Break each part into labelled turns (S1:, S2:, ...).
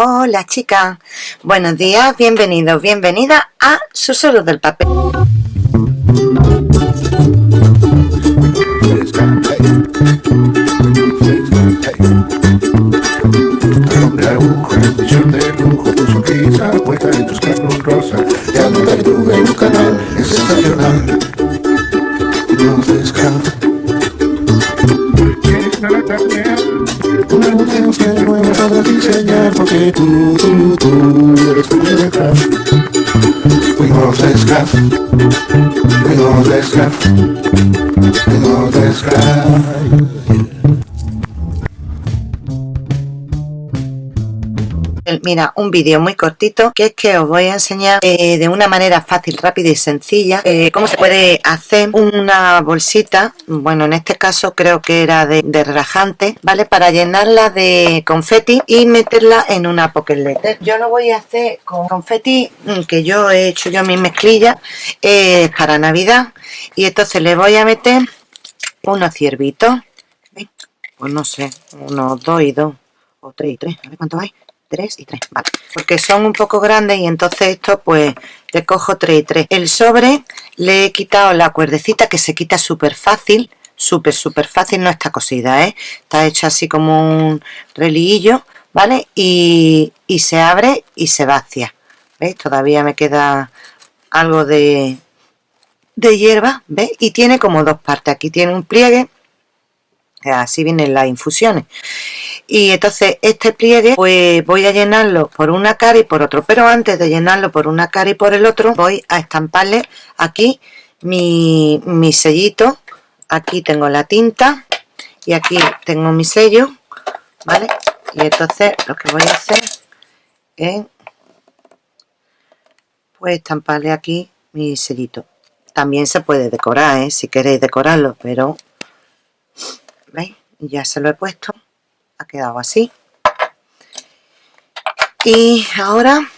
S1: Hola chicas, buenos días, bienvenidos, bienvenida a Susurros del Papel.
S2: Podrás diseñar porque tú, tú, tú eres tu letra. Fuimos descaf, fuimos descaf, fuimos descaf.
S1: Mira, un vídeo muy cortito que es que os voy a enseñar eh, de una manera fácil, rápida y sencilla eh, cómo se puede hacer una bolsita, bueno en este caso creo que era de, de relajante, ¿vale? Para llenarla de confeti y meterla en una pocket letter. Yo lo voy a hacer con confeti mm, que yo he hecho yo mis mezclillas eh, para navidad. Y entonces le voy a meter unos ciervitos, pues no sé, unos dos y dos o tres y tres, a ver cuánto hay 3 y 3, vale, porque son un poco grandes y entonces esto pues le cojo 3 y 3. El sobre le he quitado la cuerdecita que se quita súper fácil, súper súper fácil, no está cosida, ¿eh? está hecha así como un religuillo, ¿vale? Y, y se abre y se vacía, ¿veis? Todavía me queda algo de, de hierba, ¿veis? Y tiene como dos partes, aquí tiene un pliegue, así vienen las infusiones y entonces este pliegue pues voy a llenarlo por una cara y por otro. Pero antes de llenarlo por una cara y por el otro voy a estamparle aquí mi, mi sellito. Aquí tengo la tinta y aquí tengo mi sello vale y entonces lo que voy a hacer es pues estamparle aquí mi sellito. También se puede decorar ¿eh? si queréis decorarlo pero veis ya se lo he puesto ha quedado así. Y ahora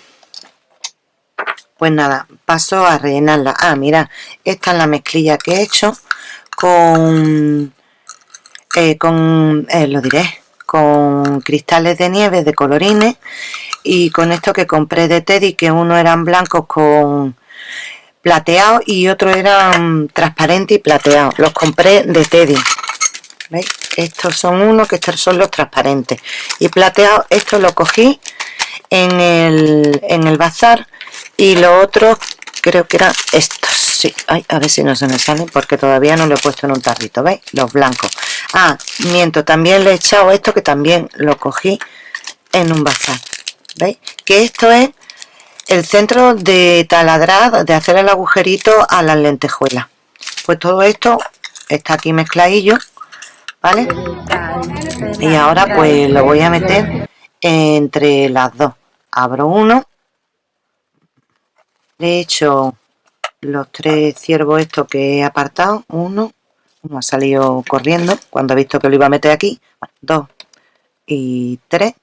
S1: pues nada paso a rellenarla. Ah mira esta es la mezclilla que he hecho con eh, con eh, lo diré con cristales de nieve de colorines y con esto que compré de Teddy que uno eran blancos con plateado y otro eran transparente y plateado los compré de Teddy ¿veis? Estos son uno que estos son los transparentes. Y plateado esto lo cogí en el, en el bazar. Y lo otro creo que eran estos. Sí, a ver si no se me salen porque todavía no lo he puesto en un tarrito ¿veis? los blancos. Ah, miento, también le he echado esto que también lo cogí en un bazar ¿veis? que esto es el centro de taladrar, de hacer el agujerito a las lentejuelas. Pues todo esto está aquí mezcladillo ¿vale? Y ahora pues lo voy a meter entre las dos. Abro uno. Le he hecho los tres ciervos estos que he apartado. Uno. Uno ha salido corriendo cuando ha visto que lo iba a meter aquí. dos y tres.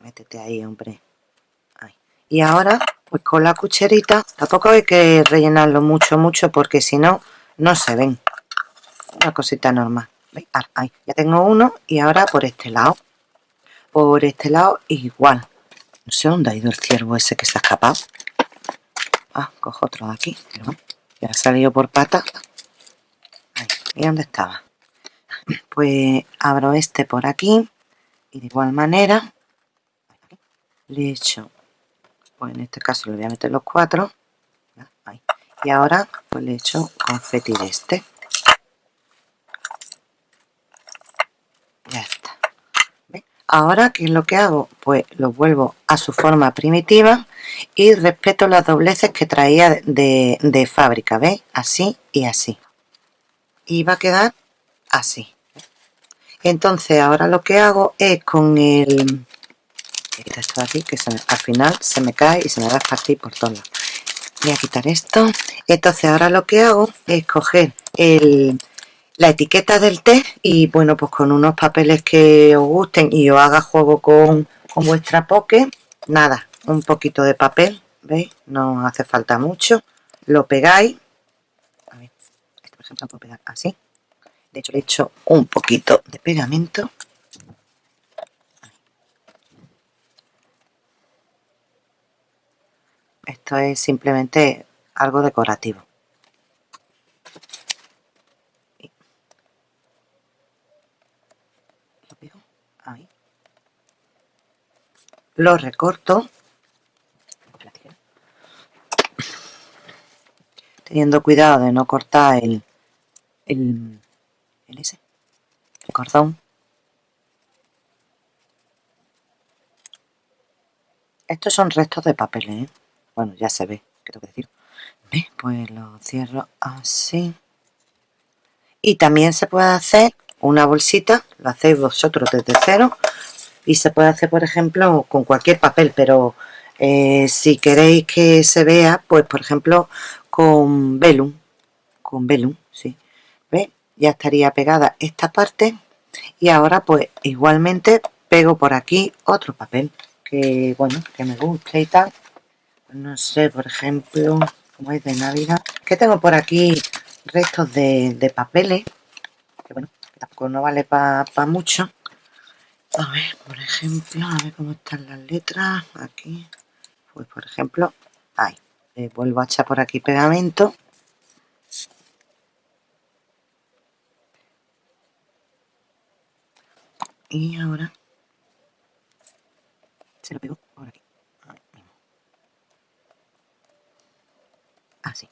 S1: Métete ahí, hombre. Y ahora, pues con la cucharita, tampoco hay que rellenarlo mucho, mucho, porque si no, no se ven. Una cosita normal. Ah, ahí, ya tengo uno y ahora por este lado. Por este lado igual. No sé dónde ha ido el ciervo ese que se ha escapado. Ah, cojo otro de aquí. ya ha salido por pata. Ahí, ¿y dónde estaba? Pues abro este por aquí. Y de igual manera le echo, pues en este caso le voy a meter los cuatro. Y ahora pues le echo confeti de este. Ahora, ¿qué es lo que hago? Pues lo vuelvo a su forma primitiva y respeto las dobleces que traía de, fábrica, ¿veis? Así y así. Y va a quedar así. Entonces ahora lo que hago es con el... Esto aquí que al final se me cae y se me va a partir por todos lados. Voy a quitar esto. Entonces ahora lo que hago es coger el, la etiqueta del té y bueno pues con unos papeles que os gusten y os haga juego con, vuestra poke nada, un poquito de papel ¿veis? no hace falta mucho lo pegáis. A ver, esto por ejemplo lo puedo pegar así. De hecho le he hecho un poquito de pegamento. Esto es simplemente algo decorativo lo recorto teniendo cuidado de no cortar el, el, el ese, el cordón estos son restos de papel ¿eh? bueno ya se ve ¿qué tengo que decir? pues lo cierro así y también se puede hacer una bolsita lo hacéis vosotros desde cero y se puede hacer por ejemplo con cualquier papel pero eh, si queréis que se vea pues por ejemplo con velum con velum sí ¿Ve? ya estaría pegada esta parte y ahora pues igualmente pego por aquí otro papel que bueno que me guste y tal. No sé por ejemplo como es de navidad que tengo por aquí restos de, papeles que bueno tampoco no vale para mucho a ver, por ejemplo, a ver cómo están las letras aquí. Pues por ejemplo, ahí. Vuelvo a echar por aquí pegamento. Y ahora se lo pego por aquí. Así.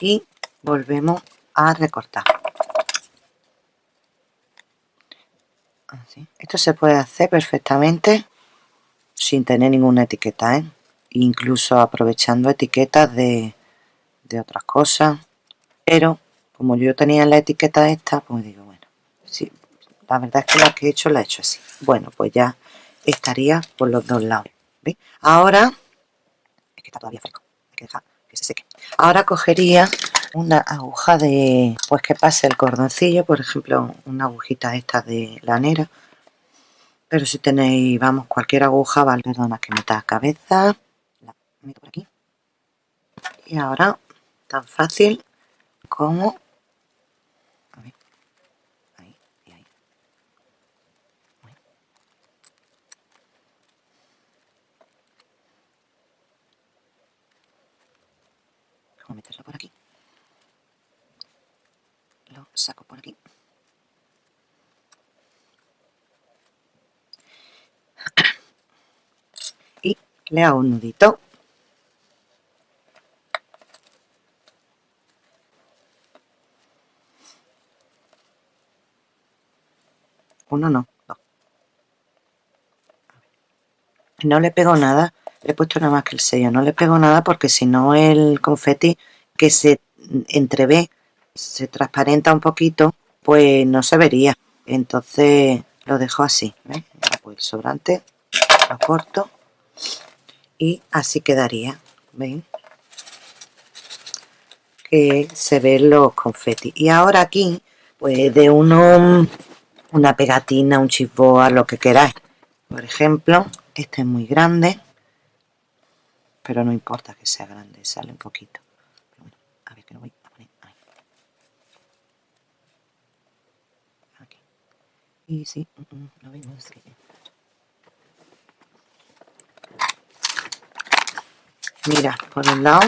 S1: Y volvemos a recortar Así. esto se puede hacer perfectamente sin tener ninguna etiqueta ¿eh? incluso aprovechando etiquetas de, de otras cosas pero como yo tenía la etiqueta esta pues digo bueno sí, la verdad es que la que he hecho la he hecho así bueno pues ya estaría por los dos lados ¿Veis? ahora es que está todavía fresco hay que dejar ahora cogería una aguja de pues que pase el cordoncillo por ejemplo una agujita esta de lanera pero si tenéis vamos cualquier aguja vale perdona que meta cabeza la meto por aquí. Y ahora tan fácil como a meterlo por aquí lo saco por aquí. Y le hago un nudito. Uno no, dos. No le pego nada he puesto nada más que el sello no le pego nada porque si no el confeti que se entrevé se transparenta un poquito pues no se vería entonces lo dejo así pues el sobrante lo corto y así quedaría ¿ven? que se ven los confetis y ahora aquí pues de uno una pegatina, un chisboa, lo que queráis por ejemplo este es muy grande pero no importa que sea grande, sale un poquito. A ver que lo voy a poner ahí. Aquí. Y sí, mm, mm, lo vemos. Mira, por un lado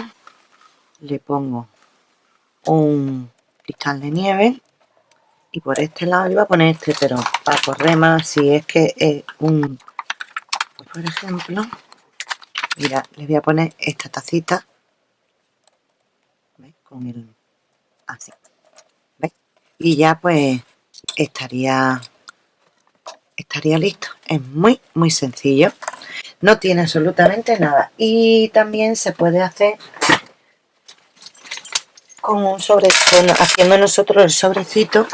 S1: le pongo un cristal de nieve y por este lado voy a poner este, pero para correr más si es que es un, pues por ejemplo, mira le voy a poner esta tacita con el así ¿veis? y ya pues estaría estaría listo es muy muy sencillo no tiene absolutamente nada y también se puede hacer con un sobre haciendo nosotros el sobrecito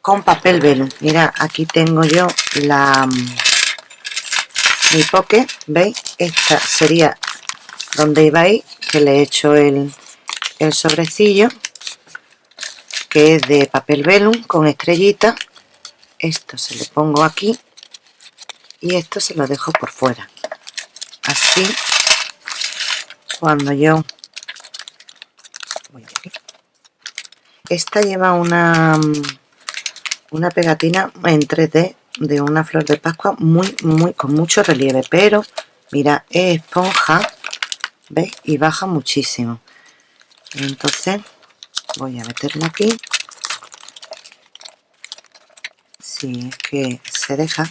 S1: con papel velo mira aquí tengo yo la mi poke, ¿veis? Esta sería donde iba ahí, que le he hecho el, el sobrecillo, que es de papel velum con estrellita. Esto se le pongo aquí y esto se lo dejo por fuera. Así, cuando yo... esta lleva una una pegatina en 3D de una flor de pascua muy muy con mucho relieve pero mira es esponja ¿veis? y baja muchísimo entonces voy a meterlo aquí si es que se deja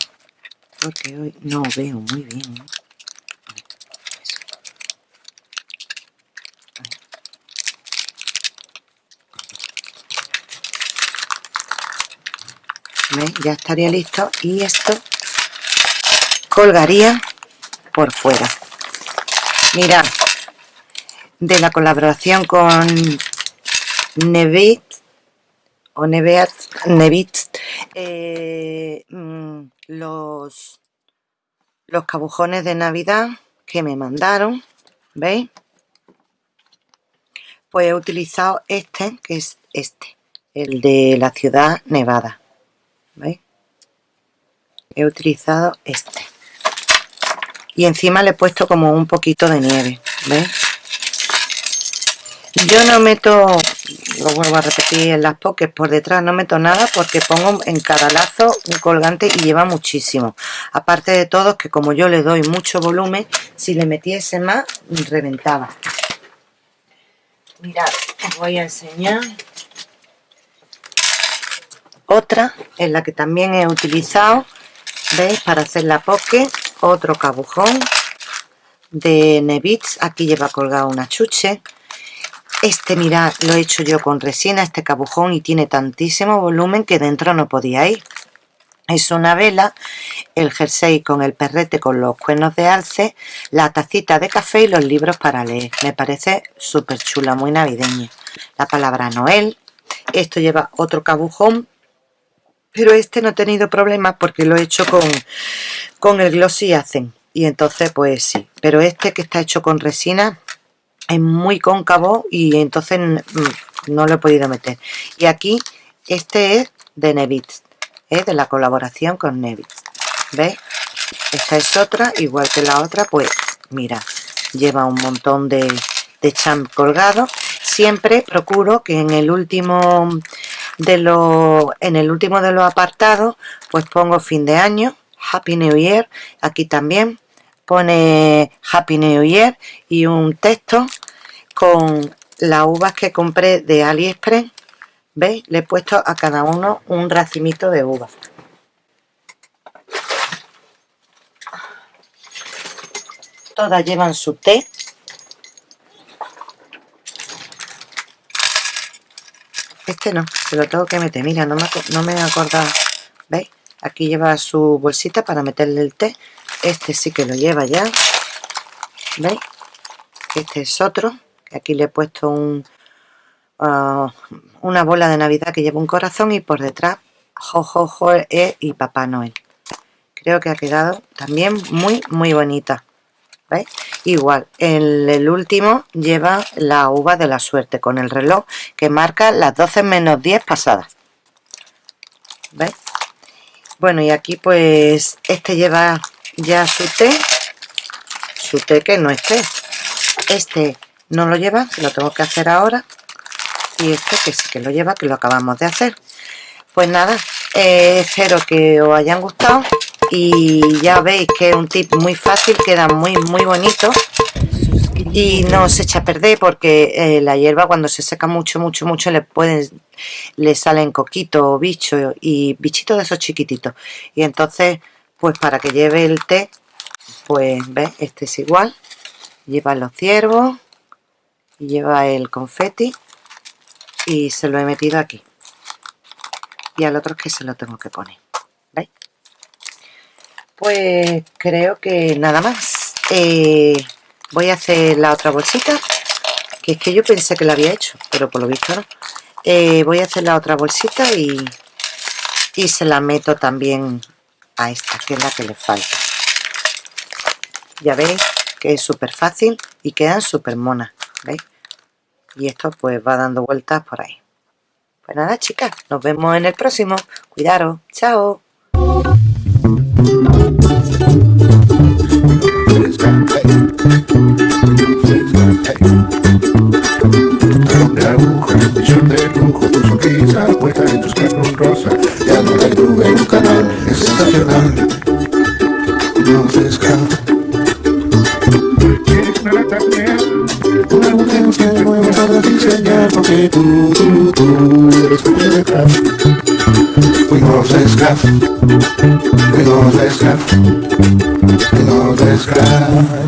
S1: porque hoy no veo muy bien ya estaría listo y esto colgaría por fuera. Mira de la colaboración con Nevit o Neveat, Nevit eh, mm, los los cabujones de navidad que me mandaron veis pues he utilizado este que es este el de la ciudad nevada ¿veis? he utilizado este y encima le he puesto como un poquito de nieve ¿veis? yo no meto lo vuelvo a repetir en las pokés por detrás no meto nada porque pongo en cada lazo un colgante y lleva muchísimo. Aparte de todo que como yo le doy mucho volumen si le metiese más reventaba. Mirad os voy a enseñar. Otra en la que también he utilizado veis para hacer la poke otro cabujón de Nevitz. Aquí lleva colgado una chuche este mirad lo he hecho yo con resina este cabujón y tiene tantísimo volumen que dentro no podía ir es una vela, el jersey con el perrete con los cuernos de alce, la tacita de café y los libros para leer. Me parece súper chula, muy navideña. La palabra Noel. Esto lleva otro cabujón pero este no he tenido problemas porque lo he hecho con, con el Glossy Hacen y entonces pues sí, pero este que está hecho con resina es muy cóncavo y entonces no lo he podido meter. Y aquí este es de Nevitz es de la colaboración con Nevitz ¿ves? esta es otra, igual que la otra pues mira, lleva un montón de, de champ colgado. Siempre procuro que en el último de lo, en el último de los apartados pues pongo fin de año Happy New Year aquí también pone Happy New Year y un texto con las uvas que compré de AliExpress ¿veis? le he puesto a cada uno un racimito de uvas todas llevan su té Este no, se lo tengo que meter. Mira, no me, no me he acordado. ¿Veis? Aquí lleva su bolsita para meterle el té. Este sí que lo lleva ya. ¿Veis? Este es otro. Aquí le he puesto un, ah, una bola de Navidad que lleva un corazón y por detrás Jojojo e y Papá Noel. Creo que ha quedado también muy, muy bonita. ¿Veis? igual en el último lleva la uva de la suerte con el reloj que marca las 12 menos 10 pasadas ¿veis? bueno y aquí pues este lleva ya su té su té que no es té este no lo lleva, lo tengo que hacer ahora. Y este que sí que lo lleva, que lo acabamos de hacer. Pues nada, eh, espero que os hayan gustado. Y ya veis que es un tip muy fácil, queda muy muy bonito. Y no se echa a perder porque eh, la hierba cuando se seca mucho mucho mucho le pueden le salen coquitos bichos y bichitos de esos chiquititos. Y entonces pues para que lleve el té pues ves este es igual. Lleva los ciervos lleva el confeti y se lo he metido aquí. Y al otro es que se lo tengo que poner pues creo que nada más. Eh, voy a hacer la otra bolsita que es que yo pensé que la había hecho pero por lo visto no. Eh, voy a hacer la otra bolsita y, y se la meto también a esta que es la que le falta. Ya veis que es súper fácil y quedan súper monas ¿veis? y esto pues va dando vueltas por ahí. Pues nada chicas, nos vemos en el próximo. Cuidaros, chao.
S2: Tus Fuimos de scrap, fuimos de scrap, fuimos de scrap.